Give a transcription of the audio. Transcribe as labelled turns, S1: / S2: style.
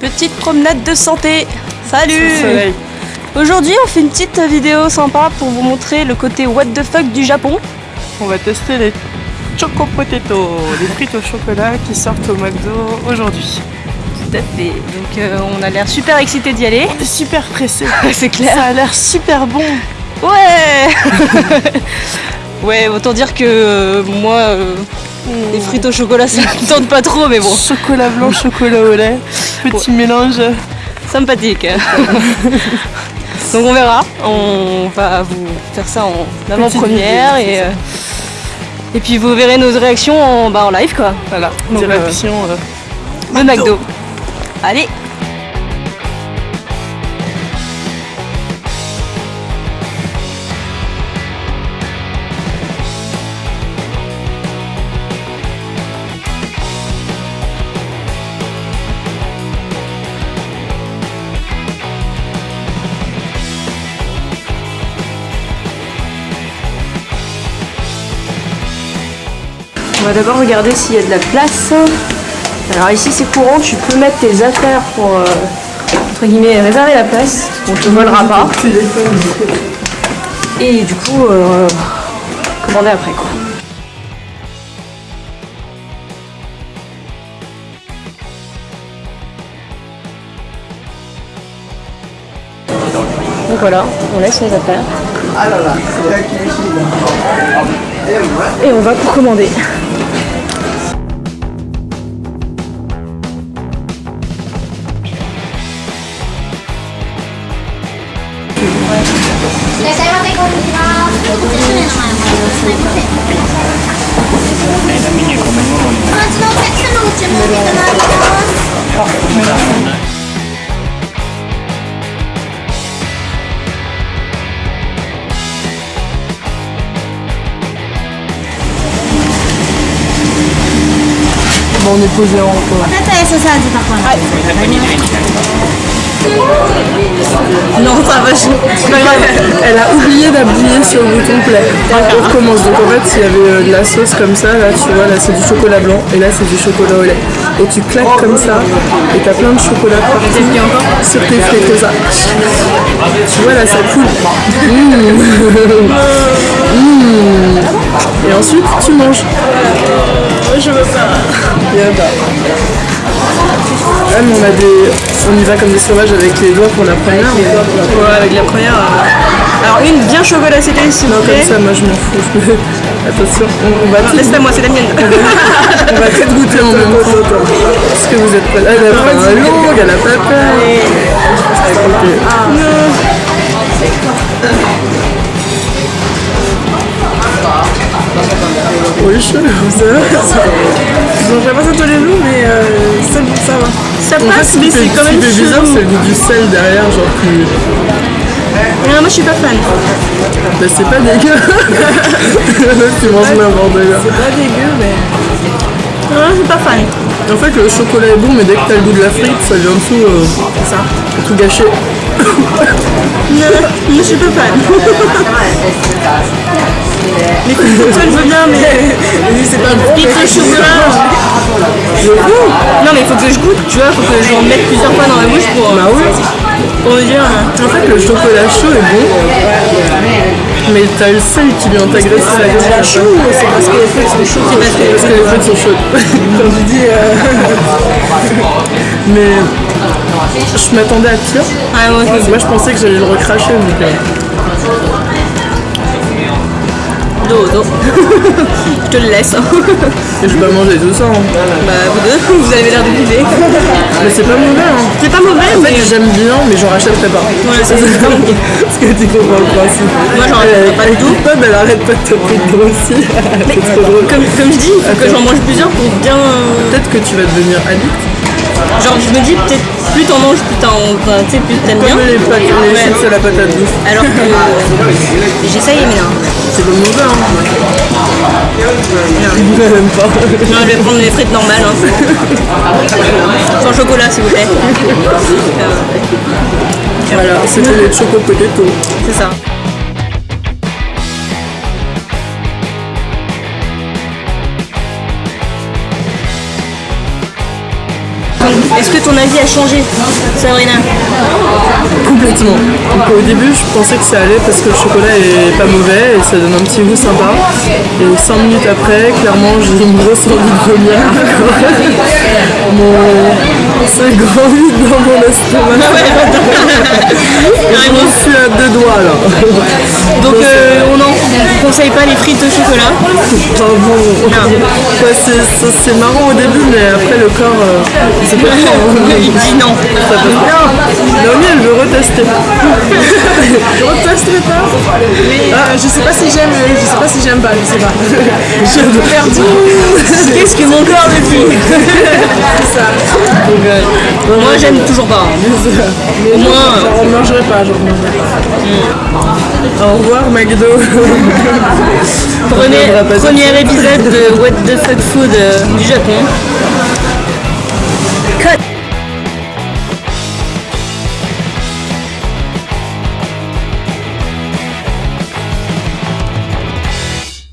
S1: Petite promenade de santé. Salut. Aujourd'hui on fait une petite vidéo sympa pour vous montrer le côté what the fuck du Japon.
S2: On va tester les Choco Potato, les frites au chocolat qui sortent au McDo aujourd'hui.
S1: Tout à fait. Donc euh, on a l'air super excité d'y aller.
S2: On est super pressé.
S1: C'est clair.
S2: Ça a l'air super bon.
S1: Ouais Ouais, autant dire que euh, moi, euh, les frites au chocolat ça me tente pas trop, mais bon,
S2: Chocolat blanc, chocolat au lait. Petit mélange.
S1: sympathique. Donc on verra, on va vous faire ça en avant-première et, euh, et puis vous verrez nos réactions en, bah, en live quoi.
S2: Voilà, direction. euh,
S1: Le McDo. Allez On va d'abord regarder s'il y a de la place. Alors ici c'est courant, tu peux mettre tes affaires pour euh, entre guillemets réserver la place. On te volera pas. Et du coup euh, commander après quoi. Donc voilà, on laisse les affaires. Et on va commander.
S3: もう肉汁を。私は S サイズだから。はい。
S1: Non, ça va, je...
S2: Elle a oublié d'appuyer sur le bouton play. Ah, On recommence. Donc en fait, s'il y avait euh, de la sauce comme ça, là, tu vois, là c'est du chocolat blanc et là c'est du chocolat au lait. Et tu claques comme ça et t'as plein de chocolat sur tes frites, comme ça. Tu vois, là ça coule. Mmh. Mmh. Et ensuite, tu manges. Euh, je veux pas. Bah mais on a des. On y va comme des sauvages avec les doigts pour la première. mais-
S1: Ouais, avec la première. euh, Alors une bien chocolatée s'il
S2: Non,
S1: vous plaît.
S2: comme ça, moi je m'en fous. Attention, on, on va tout-
S1: Laisse-la moi, c'est la mienne.
S2: on va peut-être goûter en même temps. Est-ce que vous êtes prêts Elle a pas un longue, elle a pas peur. Écoutez. Oui, je ça va. Je mangerai pas ça tous les jours, mais euh, ça, ça va.
S1: Ça
S2: En
S1: passe,
S2: ce
S1: mais c'est quand
S2: ce
S1: même
S2: bizarre,
S1: chelou.
S2: c'est le goût du sel derrière, genre plus.
S1: Non, moi je suis pas fan.
S2: Bah, c'est pas dégueu. tu manges n'importe quoi.
S1: C'est pas dégueu, mais. Non, je suis pas fan.
S2: En fait, le chocolat est bon, mais dès que t'as le goût de la frite, ça vient dessous. Euh,
S1: C'est ça.
S2: tout gâché.
S1: Non, je suis pas fan. Les coups je veux bien, mais.
S2: c'est pas bon.
S1: Pique de chocolat. Non, mais il faut que je goûte, tu vois, faut que j'en mette plusieurs fois dans la bouche pour.
S2: Bah oui.
S1: Pour me dire. euh,
S2: En fait, le chocolat chaud est bon, mais t'as le sel qui vient t'agresser la gueule. chaud c'est parce que les frites sont chaudes
S1: C'est parce que-
S2: les frites sont chaudes. Quand je dis. euh, mais je m'attendais à pire.
S1: Ah, moi, je
S2: pensais que j'allais le recracher. Euh,
S1: Dodo. je te le laisse.
S2: et je vais pas manger tout ça. hein.
S1: bah, vous deux, vous avez l'air de viver.
S2: Mais c'est pas mauvais. Hein.
S1: C'est pas mauvais,
S2: En
S1: mais.
S2: fait, j'aime bien, mais j'en rachèterai pas.
S1: Ouais, c'est ça.
S2: Parce que tu comprends le principe.
S1: Moi, j'en rachèterai pas du tout.
S2: Pop, elle arrête pas de te prendre aussi. C'est trop drôle.
S1: Comme, comme je dis, faut que j'en mange plusieurs pour bien. euh,
S2: Peut-être que tu vas devenir addict.
S1: Genre, je me dis, peut-être plus t'en manges, plus t'en. Enfin, tu sais, plus t'aimes bien.
S2: Comme les pâtes, les
S1: Ouais.
S2: chips à la patate douce.
S1: Alors que. J'essaye, mais non.
S2: C'est pas mauvais, hein. Même pas.
S1: Non, je vais prendre les frites normales. Hein. Sans chocolat, s'il vous plaît.
S2: Voilà, c'était les choco potato.
S1: C'est ça. Est-ce que ton avis a changé, Sabrina?
S2: Complètement. Donc, au début, je pensais que ça allait parce que le chocolat est pas mauvais et ça donne un petit goût sympa. Et 5 minutes après, clairement, j'ai une grosse envie de vomir. Mon... C'est grand vide dans mon estomac. Et je suis à deux doigts là.
S1: Donc euh, on n'en conseille pas les frites au chocolat.
S2: Bon. Ouais, c'est- marrant au début, mais après le corps, euh, c'est pas
S1: Il dit non.
S2: Ça pas. Naomi, elle veut retester.
S4: Je pas. Mais euh, je sais pas si j'aime, euh, je sais pas si j'aime pas, je sais pas. J'ai perdu.
S1: Qu'est-ce que mon corps dit
S4: C'est ça.
S1: Moi j'aime toujours pas. hein.
S4: Mais
S1: Au moins,
S4: j'en remangerai pas, j'en remangerai pas.
S2: Au revoir, McDo. Pas
S1: premier épisode de What the Fuck Food euh, du Japon.